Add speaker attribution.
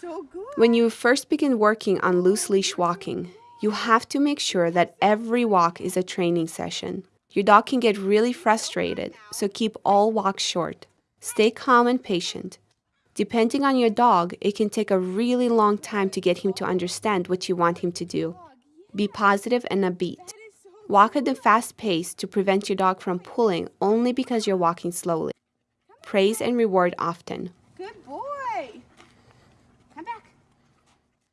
Speaker 1: so good.
Speaker 2: When you first begin working on loose leash walking, you have to make sure that every walk is a training session. Your dog can get really frustrated, so keep all walks short. Stay calm and patient. Depending on your dog, it can take a really long time to get him to understand what you want him to do. Be positive and upbeat. Walk at a fast pace to prevent your dog from pulling only because you're walking slowly. Praise and reward often.
Speaker 1: Good boy.